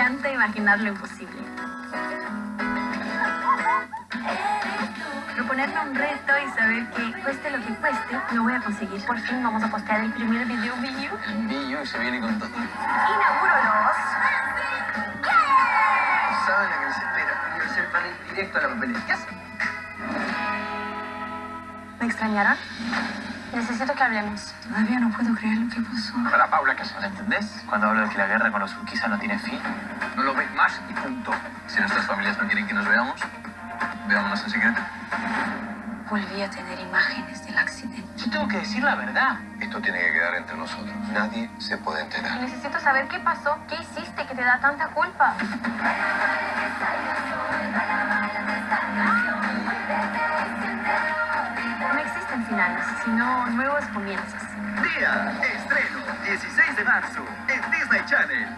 encanta imaginar lo imposible. Proponerme un reto y saber que cueste lo que cueste, lo voy a conseguir. Por fin vamos a postear el primer video video. El se viene con todo. Inauguro los... Directo a la papelera. ¿Me extrañaron? Necesito que hablemos. Todavía no puedo creer lo que pasó. Para Paula, ¿qué haces? ¿Entendés? Cuando hablo de que la guerra con los urquizas no tiene fin. No lo ves más y punto. Si nuestras familias no quieren que nos veamos, veámonos en secreto. Volví a tener imágenes del accidente. Yo tengo que decir la verdad. Esto tiene que quedar entre nosotros. Nadie se puede enterar. Necesito saber qué pasó, qué hiciste que te da tanta culpa. Finales, sino nuevos comienzos. Día, estreno, 16 de marzo, en Disney Channel.